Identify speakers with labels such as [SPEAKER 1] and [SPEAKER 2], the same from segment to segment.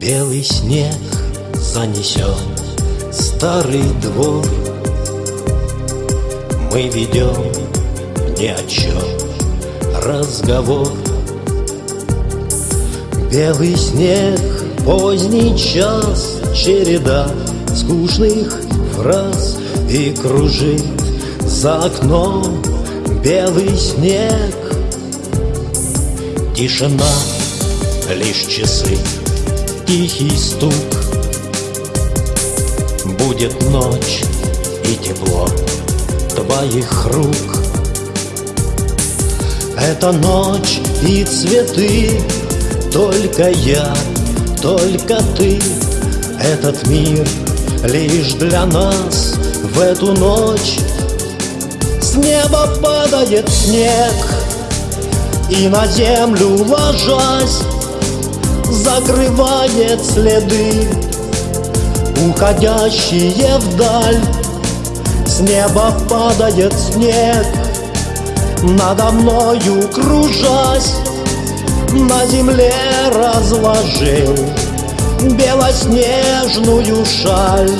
[SPEAKER 1] Белый снег занесен старый двор. Мы ведем ни о чем разговор. Белый снег, поздний час, череда скучных фраз. И кружит за окном белый снег. Тишина, лишь часы, тихий стук Будет ночь и тепло твоих рук. Это ночь и цветы, только я, только ты. Этот мир лишь для нас в эту ночь. С неба падает снег И на землю ложась Закрывает следы Уходящие вдаль. С неба падает снег Надо мною кружась. На земле разложил Белоснежную шаль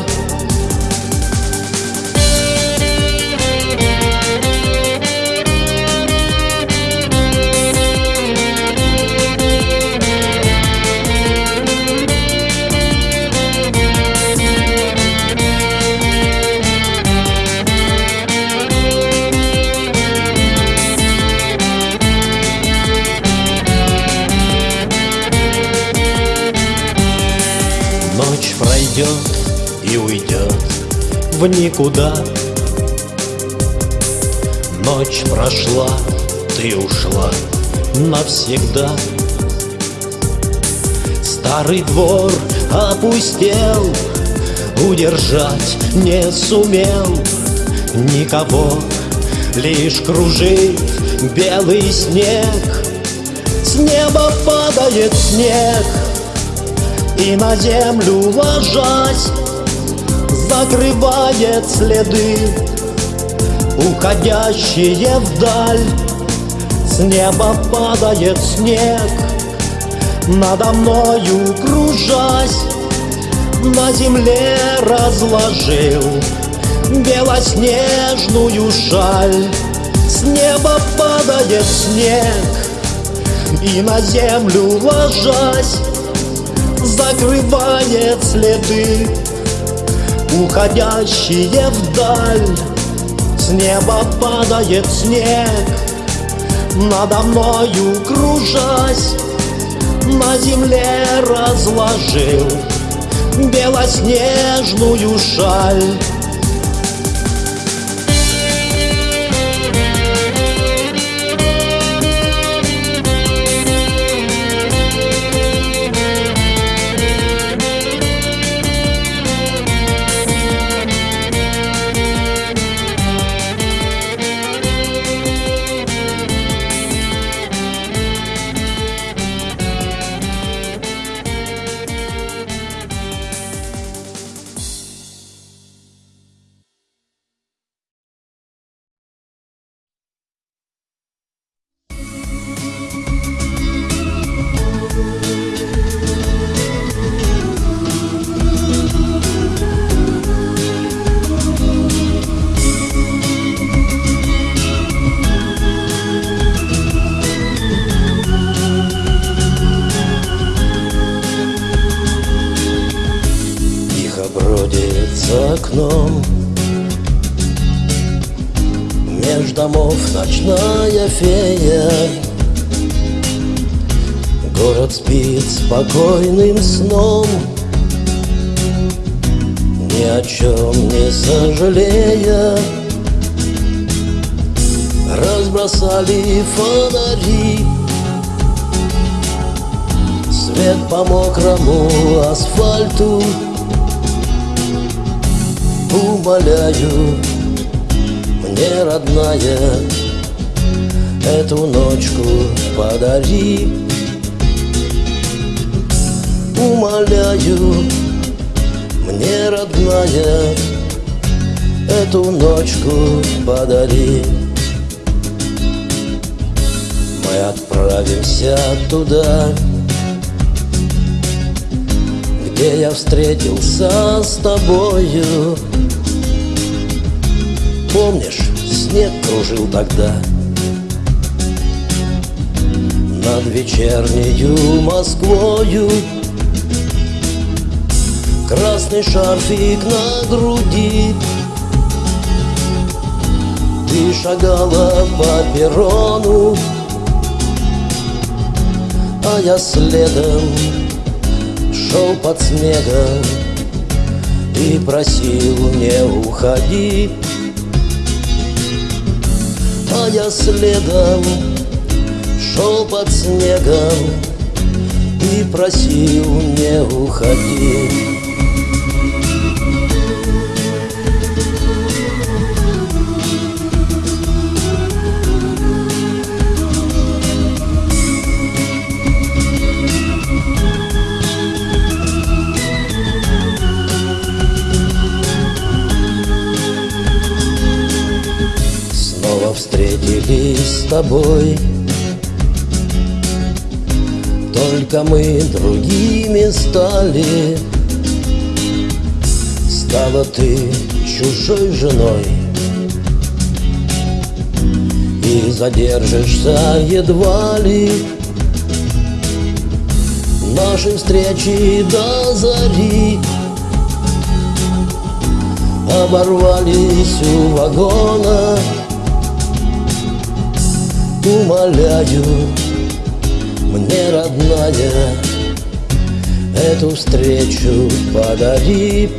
[SPEAKER 1] в никуда. Ночь прошла, ты ушла навсегда. Старый двор опустел, удержать не сумел. Никого, лишь кружит белый снег. С неба падает снег и на землю ложась Закрывает следы Уходящие вдаль. С неба падает снег Надо мною кружась. На земле разложил Белоснежную шаль. С неба падает снег И на землю ложась. Закрывает следы Уходящие вдаль. С неба падает снег Надо мною кружась. На земле разложил Белоснежную шаль окном. Меж домов ночная фея. Город спит спокойным сном. Ни о чем не сожалея. Разбросали фонари. Свет по мокрому асфальту Умоляю, мне родная Эту ночку подари. Умоляю, мне родная Эту ночку подари. Мы отправимся туда Где я встретился с тобою. Помнишь, снег кружил тогда? Над вечернею Москвою. Красный шарфик на груди. Ты шагала по перрону А я следом шел под снегом И просил не уходи А я следом шел под снегом И просил не уходи встретились с тобой. Только мы другими стали. Стала ты чужой женой. И задержишься едва ли. Наши встречи до зари. Оборвались у вагона умоляю Мне, родная, эту встречу подари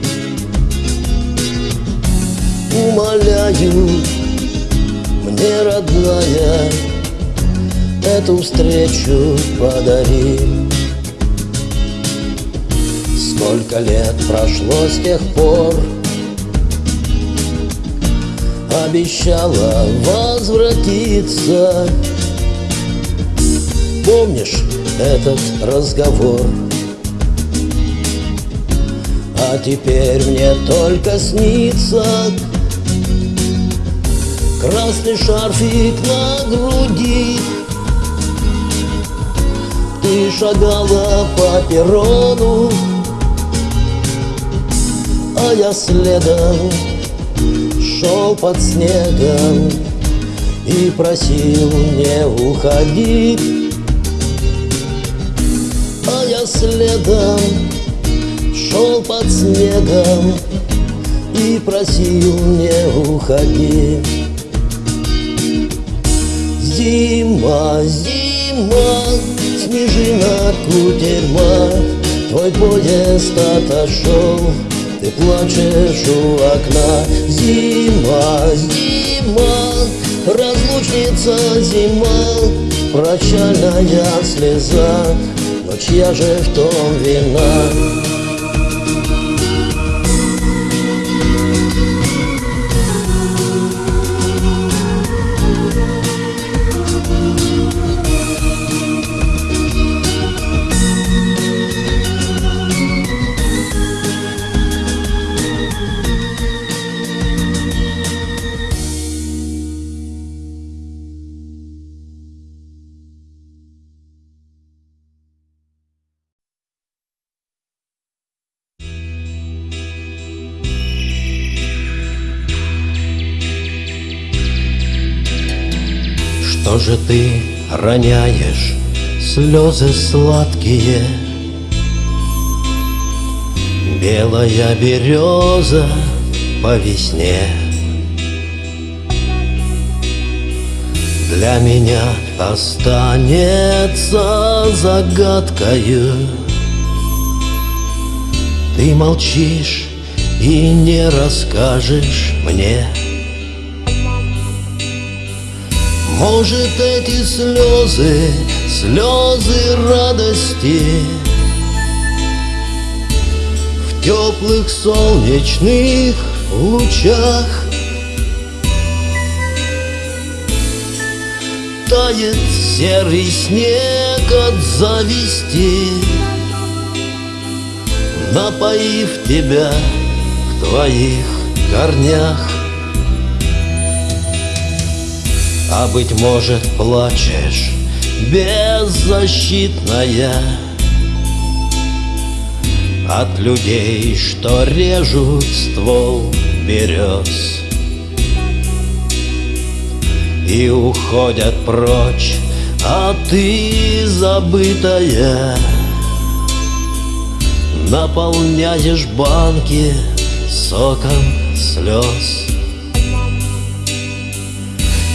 [SPEAKER 1] Умоляю, мне, родная, эту встречу подари Сколько лет прошло с тех пор обещала возвратиться Помнишь этот разговор? А теперь мне только снится Красный шарфик на груди Ты шагала по перрону А я следом шел под снегом И просил не уходить. А я следом шел под снегом И просил не уходить. Зима, зима, снежина, кутерьма Твой поезд отошел ты плачешь у окна Зима, зима, разлучница зима Прощальная слеза, но чья же в том вина? Что же ты роняешь слезы сладкие? Белая береза по весне. Для меня останется загадкою. Ты молчишь и не расскажешь мне Может, эти слезы, слезы радости В теплых солнечных лучах. Тает серый снег от зависти Напоив тебя в твоих корнях А быть может плачешь беззащитная. От людей, что режут ствол берез. И уходят прочь, а ты забытая. Наполняешь банки соком слез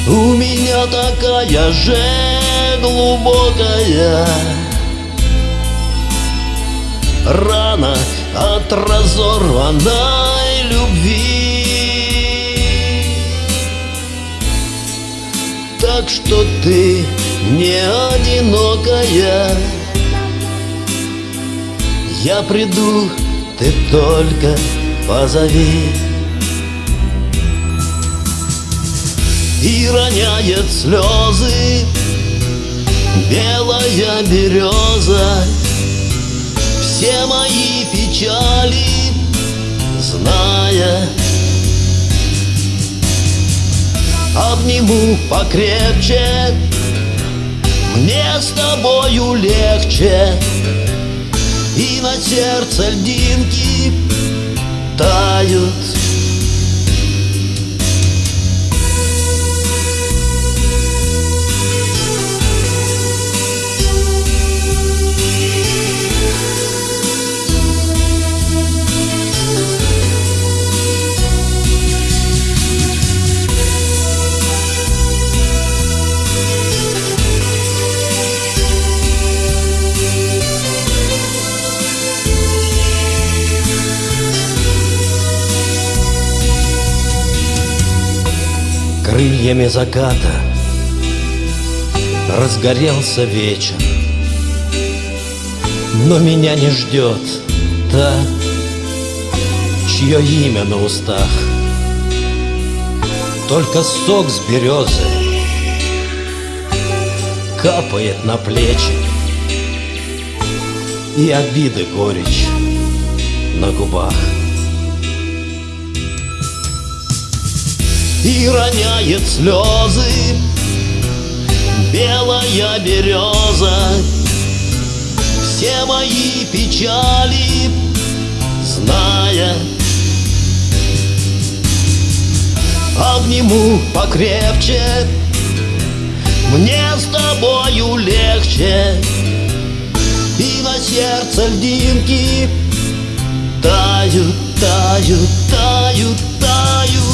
[SPEAKER 1] У меня такая же глубокая. Рана от разорванной любви. Так что ты не одинокая. Я приду, ты только позови И роняет слезы. Белая береза. Все мои печали, зная Обниму покрепче. Мне с тобою легче. И на сердце льдинки тают крыльями заката. Разгорелся вечер. Но меня не ждет та, чье имя на устах. Только сок с березы Капает на плечи. И обиды горечь на губах и роняет слезы. Белая береза. Все мои печали Зная Обниму покрепче. Мне с тобою легче. И на сердце льдинки Тают, тают, тают, тают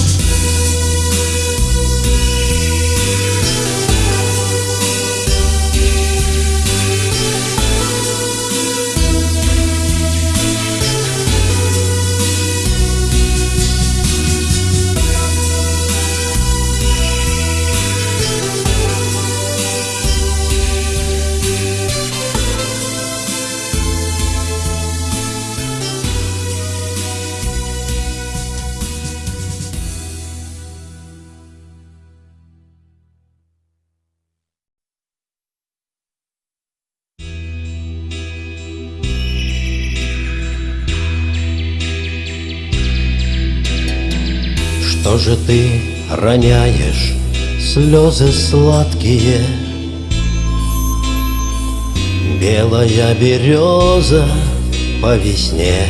[SPEAKER 1] же ты роняешь слезы сладкие? Белая береза по весне.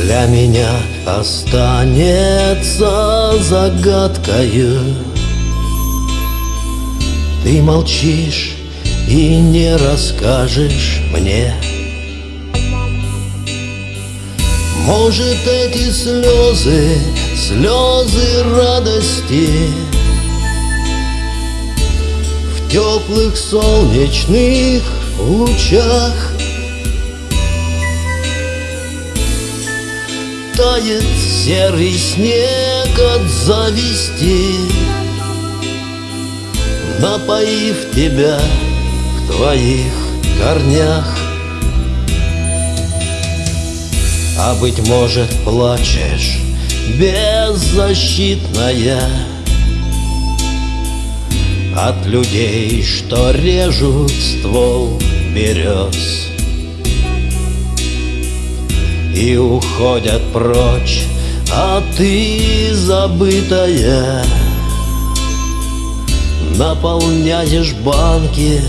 [SPEAKER 1] Для меня останется загадкою. Ты молчишь и не расскажешь мне Может, эти слезы, слезы радости В теплых солнечных лучах Тает серый снег от зависти Напоив тебя в твоих корнях А быть может плачешь беззащитная. От людей, что режут ствол берез. И уходят прочь, а ты забытая. Наполняешь банки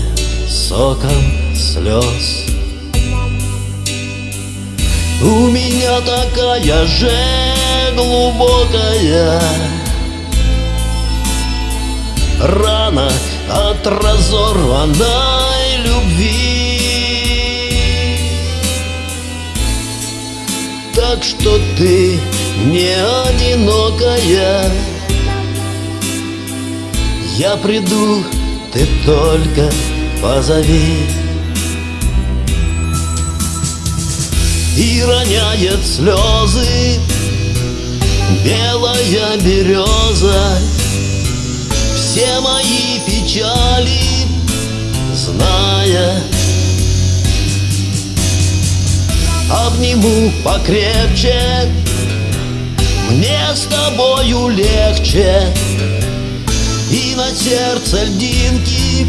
[SPEAKER 1] соком слез У меня такая же глубокая. Рана от разорванной любви. Так что ты не одинокая. Я приду, ты только позови И роняет слезы. Белая береза. Все мои печали зная Обниму покрепче. Мне с тобою легче. И на сердце льдинки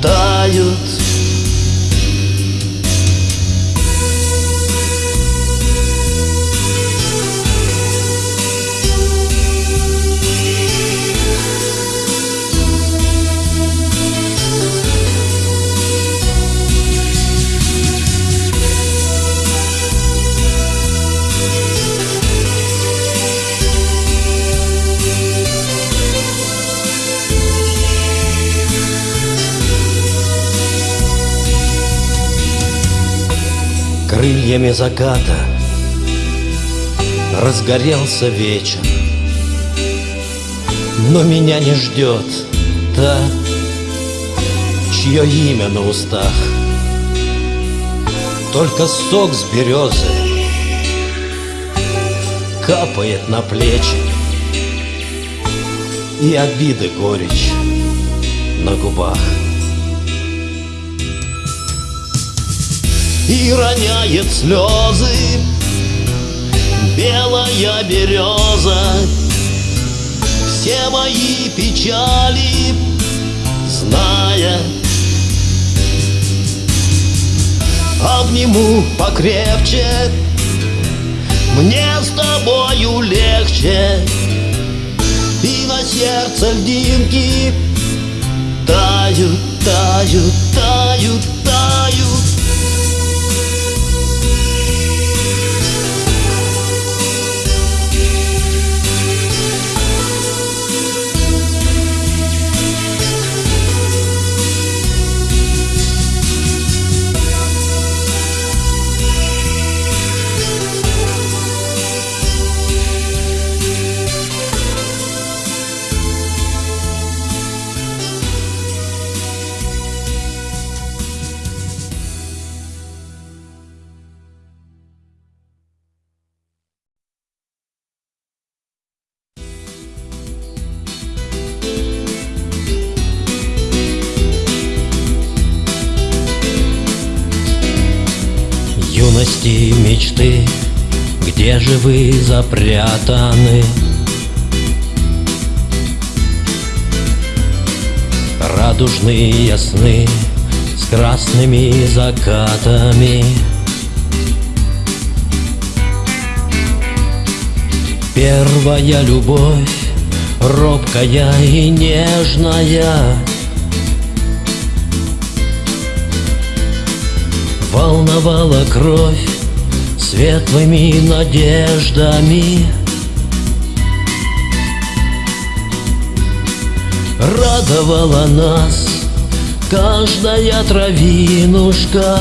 [SPEAKER 1] тают крыльями заката Разгорелся вечер. Но меня не ждет та, чье имя на устах. Только сок с березы Капает на плечи И обиды горечь на губах и роняет слезы. Белая береза. Все мои печали зная Обниму покрепче. Мне с тобою легче. И на сердце льдинки Тают, тают, тают, тают вы запрятаны? Радужные сны с красными закатами Первая любовь, робкая и нежная Волновала кровь светлыми надеждами. Радовала нас каждая травинушка.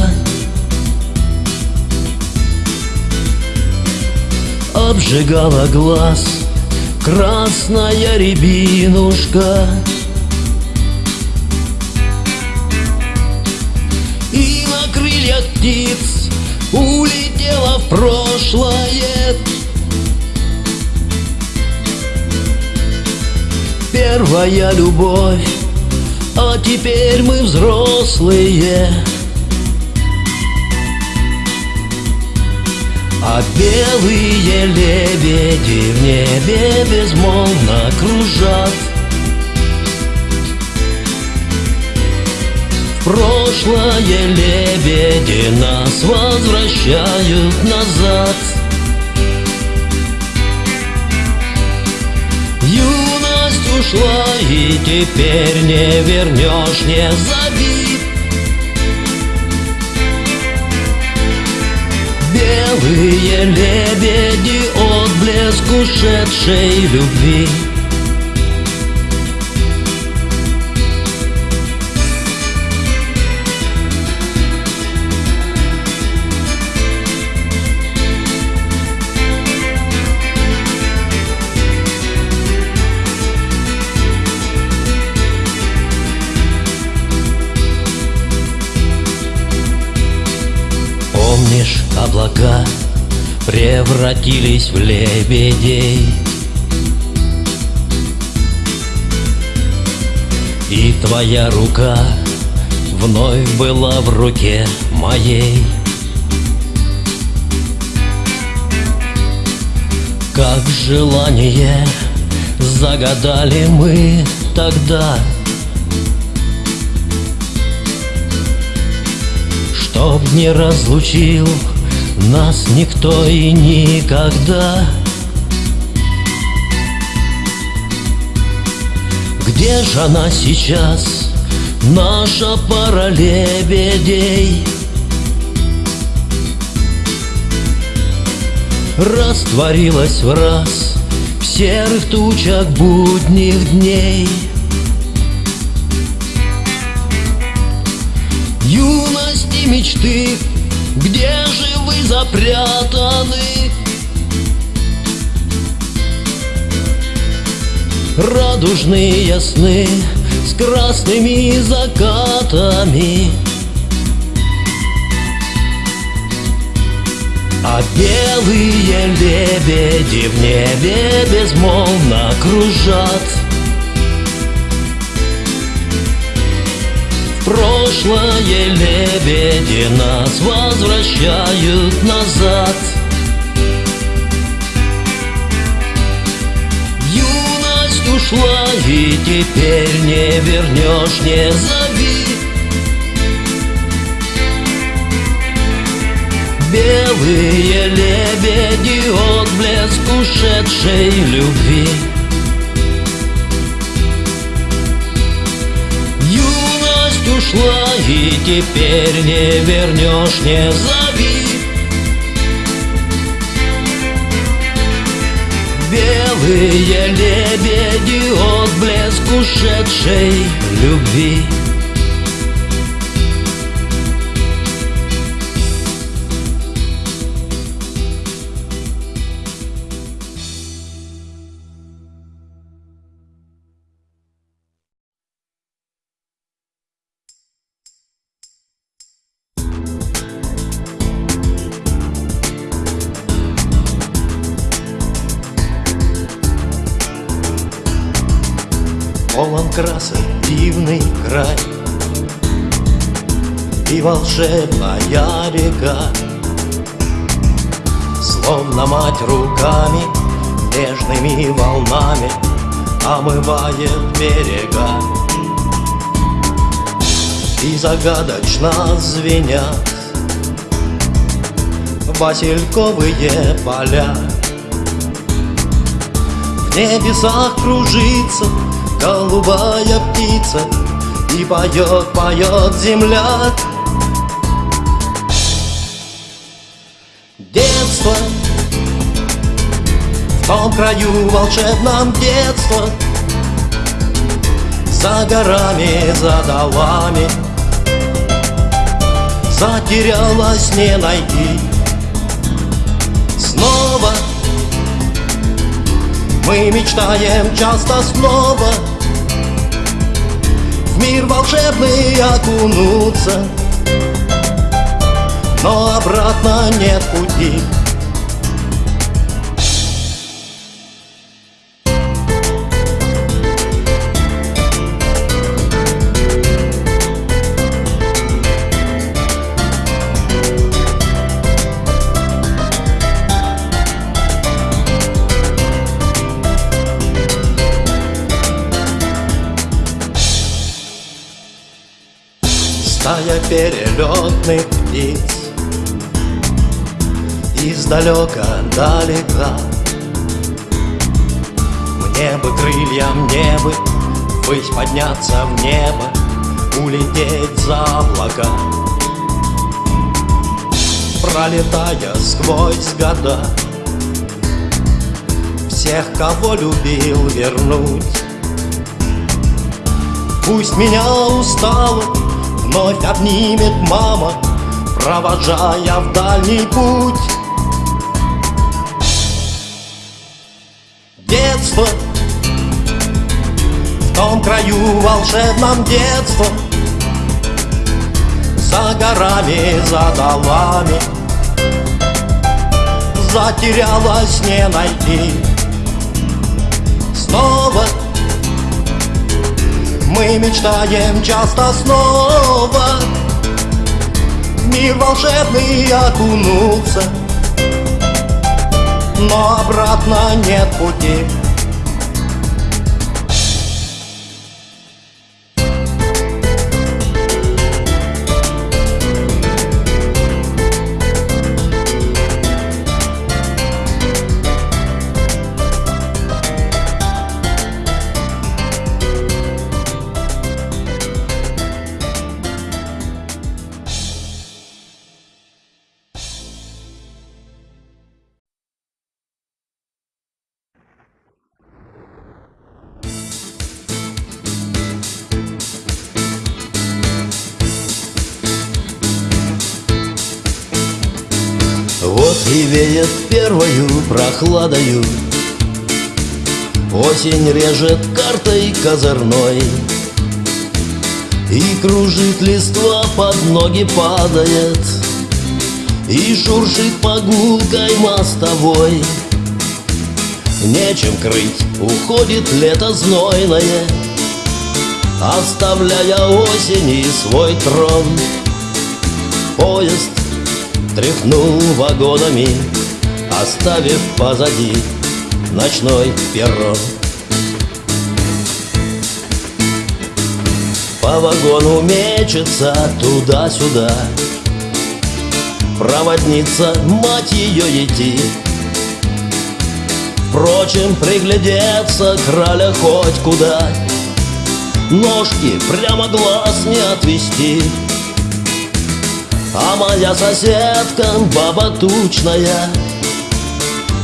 [SPEAKER 1] Обжигала глаз красная рябинушка прошлое. Первая любовь, а теперь мы взрослые. А белые лебеди в небе безмолвно кружат Прошлое лебеди нас возвращают назад. Юность ушла и теперь не вернешь, не зови Белые лебеди отблеск ушедшей любви. Облака превратились в лебедей. И твоя рука вновь была в руке моей. Как желание загадали мы тогда. Чтоб не разлучил нас никто и никогда. Где же она сейчас, наша пара лебедей? Растворилась в раз в серых тучах будних дней. Юность и мечты, где же запрятаны? Радужные сны с красными закатами А белые лебеди в небе безмолвно кружат прошлое лебеди нас возвращают назад. Юность ушла и теперь не вернешь, не зови. Белые лебеди, отблеск ушедшей любви Ушла и теперь не вернешь, не зови. Белые лебеди, отблеск ушедшей любви И волшебная река. Словно мать руками Нежными волнами Омывает берега. И загадочно звенят Васильковые поля. В небесах кружится голубая птица И поет, поет земля том краю волшебном детство За горами, за долами Затерялась, не найти. Снова мы мечтаем часто снова В мир волшебный окунуться Но обратно нет пути Стая перелетных птиц. Издалека далека. Мне бы крылья, мне бы Ввысь подняться в небо Улететь за облака. Пролетая сквозь года Всех, кого любил, вернуть. Пусть меня устало Вновь обнимет мама Провожая в дальний путь. Детство. В том краю волшебном детство. За горами, за долами Затерялась не найти. Снова мы мечтаем часто снова. В мир волшебный окунуться. Но обратно нет пути
[SPEAKER 2] первою прохладою. Осень режет картой козырной И кружит листва, под ноги падает И шуршит погулкой мостовой. Нечем крыть, уходит лето знойное Оставляя осени свой трон. Поезд Тряхнул вагонами, оставив позади ночной перрон. По вагону мечется туда-сюда. Проводница, мать ее идти Впрочем, приглядеться краля хоть куда. Ножки прямо глаз не отвести. А моя соседка, баба тучная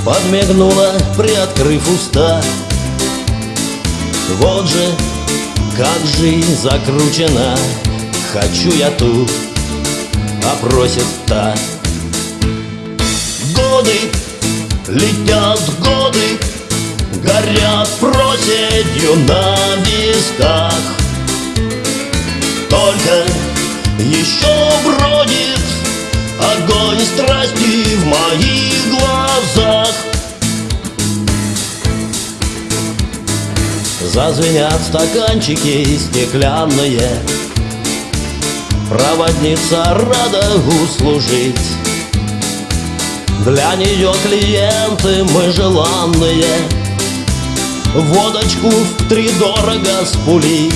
[SPEAKER 2] Подмигнула, приоткрыв уста. Вот же, как жизнь закручена. Хочу я тут, а просит та. Годы, летят годы Горят проседью на висках. Только еще бродит огонь страсти в моих глазах. Зазвенят стаканчики стеклянные Проводница рада услужить Для нее клиенты мы желанные Водочку в три дорого спулить.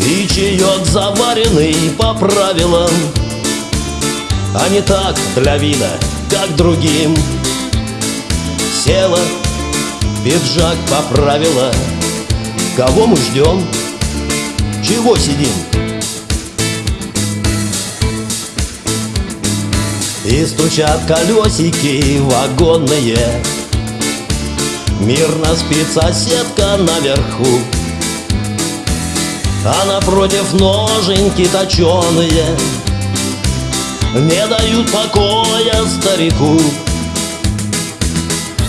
[SPEAKER 2] И чаек заваренный по правилам А не так для вида, как другим. Села, пиджак поправила. Кого мы ждем? Чего сидим? И стучат колесики вагонные. Мирно спит соседка наверху. А напротив ноженьки точеные Не дают покоя старику.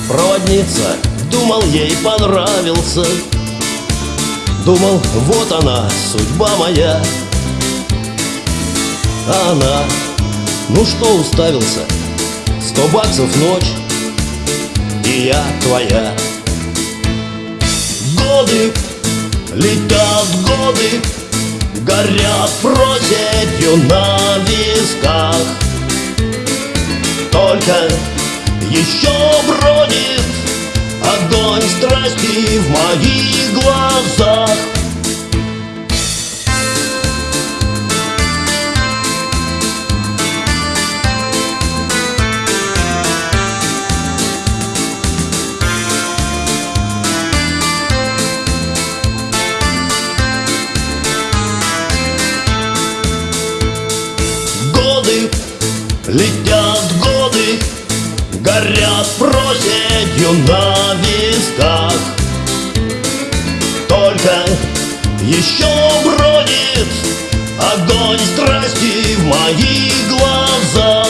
[SPEAKER 2] Проводница, думал, ей понравился. Думал, вот она, судьба моя. А она, ну что уставился? Сто баксов ночь И я твоя. Годы Летят годы, горят проседью на висках. Только еще бродит огонь страсти в моих глазах Летят годы, горят проседью на висках Только еще бродит огонь страсти в моих глазах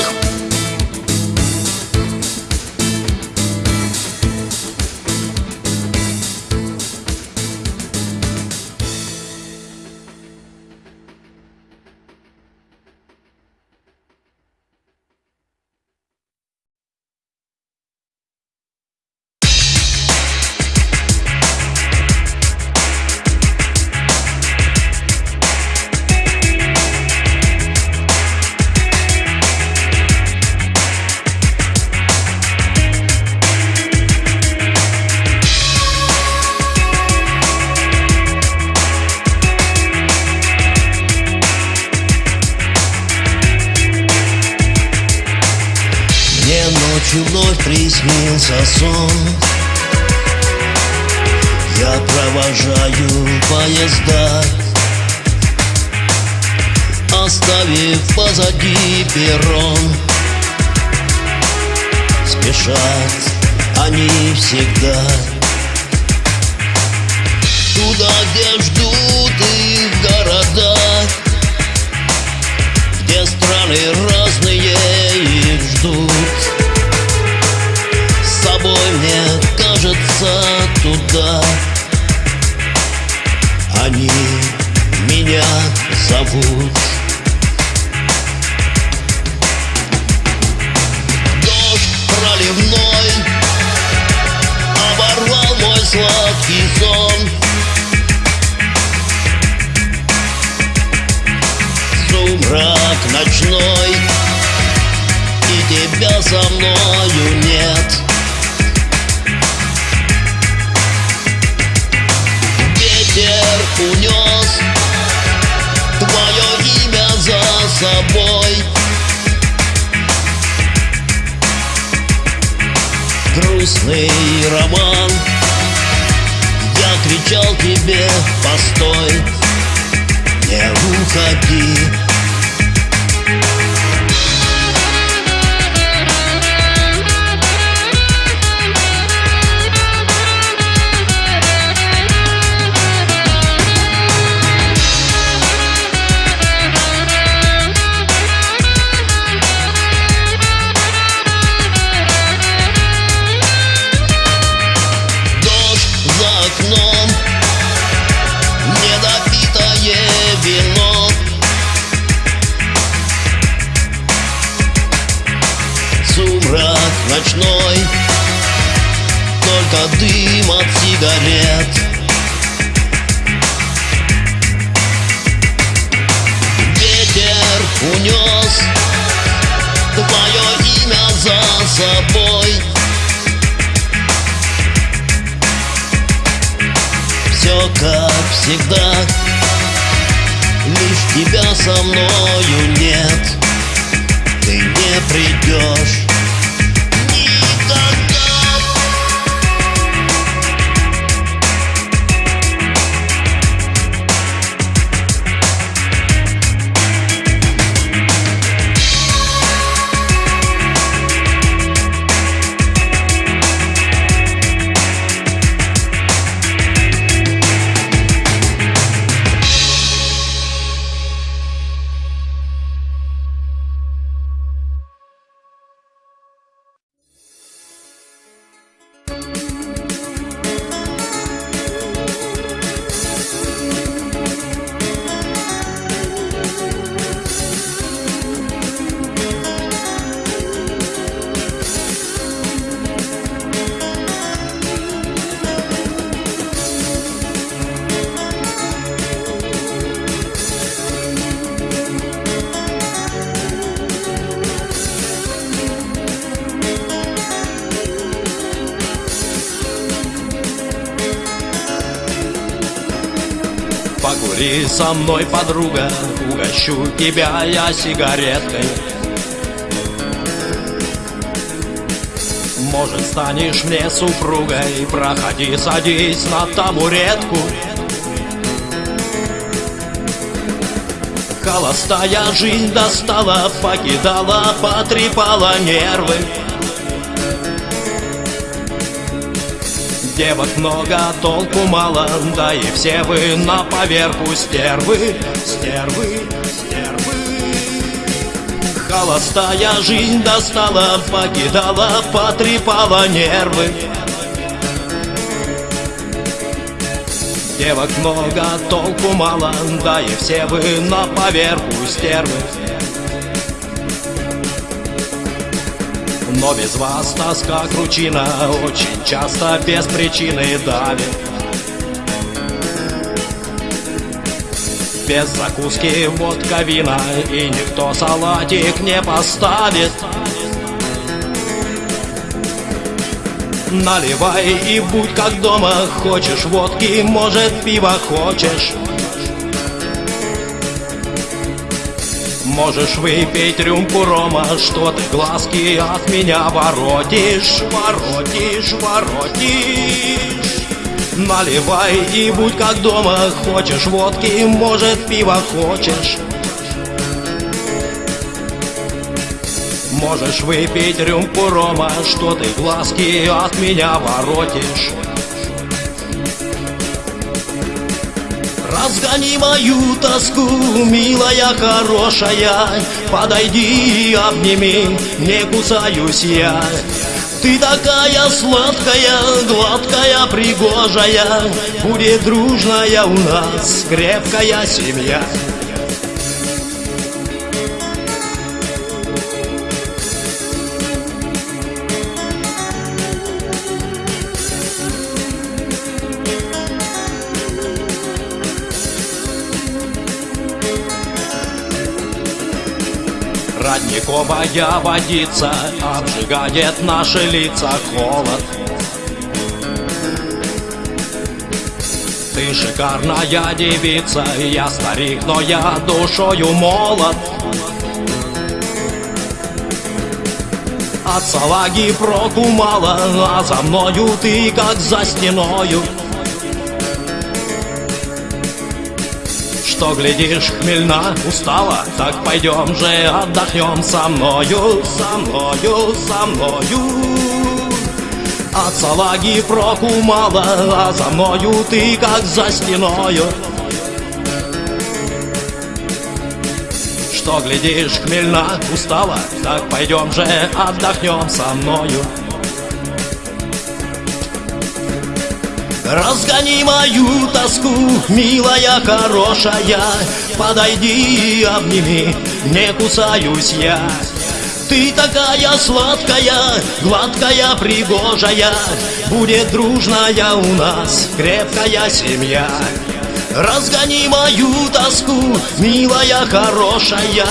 [SPEAKER 2] туда Они меня зовут. Дождь проливной Оборвал мой сладкий сон. Сумрак ночной И тебя со мною нет Грустный роман Я кричал тебе, постой Не уходи от сигарет. Ветер унес Твое имя за собой. Все как всегда Лишь тебя со мною нет. Ты не придешь
[SPEAKER 1] Со мной, подруга, угощу тебя я сигареткой. Может, станешь мне супругой, проходи, садись на табуретку. Холостая жизнь достала, покидала, потрепала нервы Девок много, толку мало, да и все вы на поверку стервы, стервы, стервы. Холостая жизнь достала, покидала, потрепала нервы. Девок много, толку мало, да и все вы на поверку стервы. Но без вас тоска кручина Очень часто без причины давит. Без закуски водка вина И никто салатик не поставит. Наливай и будь как дома Хочешь водки, может пива хочешь Можешь выпить рюмку рома, что ты глазки от меня воротишь, воротишь, воротишь. Наливай и будь как дома, хочешь водки, может пива хочешь. Можешь выпить рюмку рома, что ты глазки от меня воротишь. Разгони мою тоску, милая хорошая. Подойди, обними, не кусаюсь я. Ты такая сладкая, гладкая, пригожая. Будет дружная у нас крепкая семья Родниковая водица обжигает наши лица холод. Ты шикарная девица, я старик, но я душою молод. От салаги проку мало, а за мною ты как за стеною что глядишь, хмельна, устала Так пойдем же отдохнем со мною, со мною, со мною. От салаги проку мало, а за мною ты как за стеною. Что глядишь, хмельна, устала Так пойдем же отдохнем со мною Разгони мою тоску, милая хорошая. Подойди, обними, не кусаюсь я. Ты такая сладкая, гладкая, пригожая. Будет дружная у нас крепкая семья. Разгони мою тоску, милая хорошая.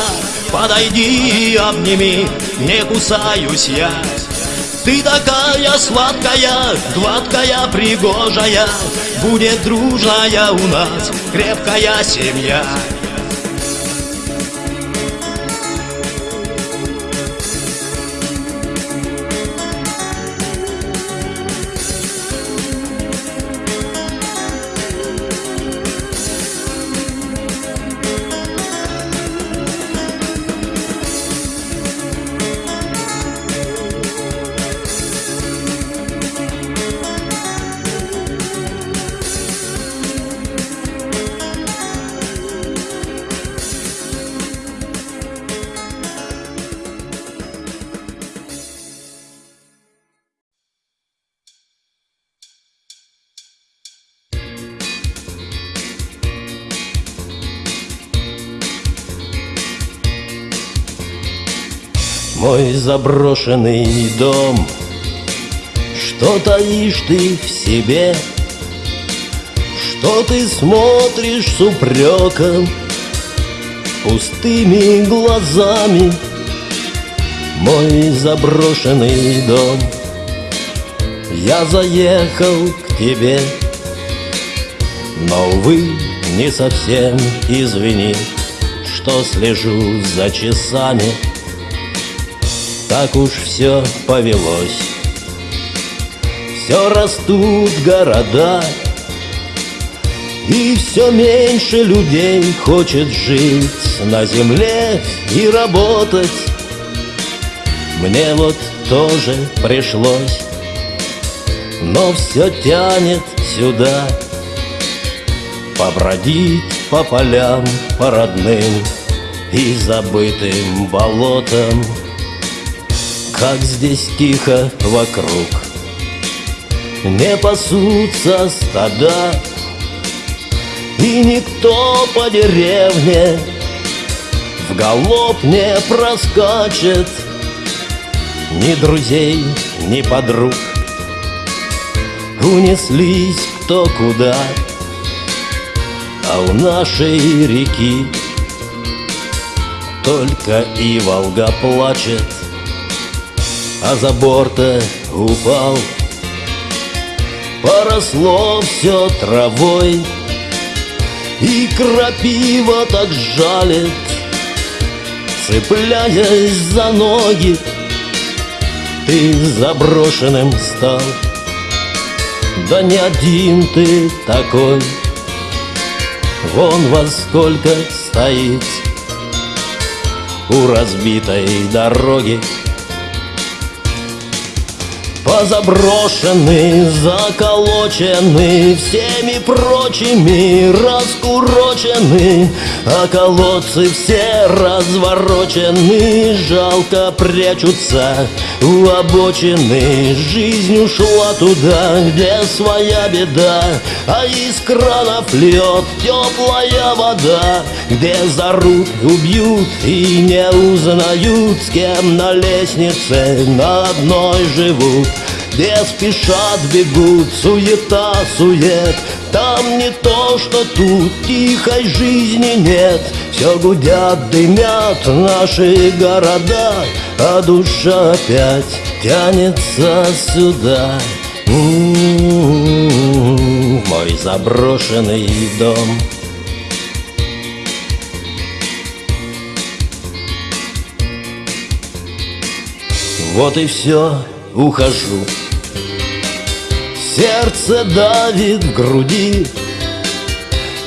[SPEAKER 1] Подойди, обними, не кусаюсь я ты такая сладкая, гладкая, пригожая Будет дружная у нас крепкая семья
[SPEAKER 2] Мой заброшенный дом. Что таишь ты в себе? Что ты смотришь с упреком? Пустыми глазами Мой заброшенный дом. Я заехал к тебе Но, увы, не совсем извини Что слежу за часами так уж все повелось. Все растут города И все меньше людей хочет жить на земле и работать. Мне вот тоже пришлось Но все тянет сюда Побродить по полям, по родным И забытым болотам Как здесь тихо вокруг. Не пасутся стада. И никто по деревне В галоп не проскачет. Ни друзей, ни подруг. Унеслись кто куда. А у нашей реки Только и Волга плачет А за борта упал. Поросло все травой и крапива так жалит Цепляясь за ноги. Ты заброшенным стал. Да не один ты такой. Вон во сколько стоит У разбитой дороги Позаброшены, заколочены Всеми прочими раскурочены А колодцы все разворочены. Жалко прячутся у обочины. Жизнь ушла туда, где своя беда А из кранов льет теплая вода Где зарут, убьют и не узнают С кем на лестнице на одной живут. Где спешат, бегут, суета, сует Там не то, что тут, тихой жизни нет. Все гудят, дымят наши города А душа опять тянется сюда в мой заброшенный дом. Вот и все, ухожу. Сердце давит в груди.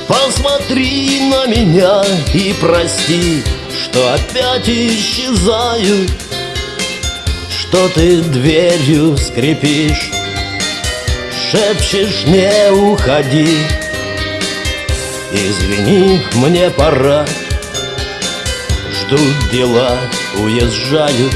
[SPEAKER 2] Посмотри на меня и прости Что опять исчезаю. Что ты дверью скрипишь Шепчешь не уходи. Извини, мне пора. Ждут дела, уезжаю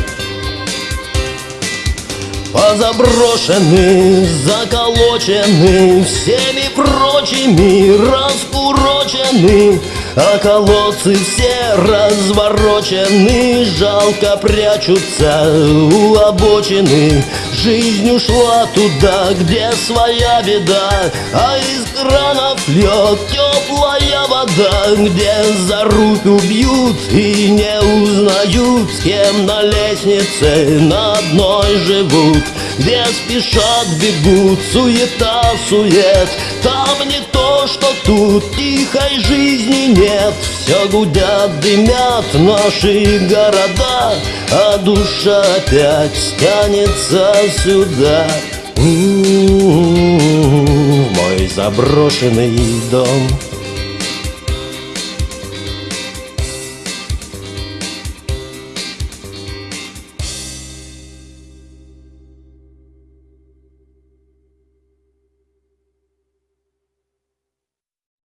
[SPEAKER 2] Позаброшены, заколочены Всеми прочими раскурочены А колодцы все разворочены. Жалко прячутся у обочины Жизнь ушла туда, где своя беда. А из кранов льет теплая вода Где за руку бьют и не узнают С кем на лестнице на одной живут Где спешат, бегут, суета, сует. Там не то, что тут, тихой жизни нет. Все гудят, дымят наши города А душа опять стянется сюда. В мой заброшенный дом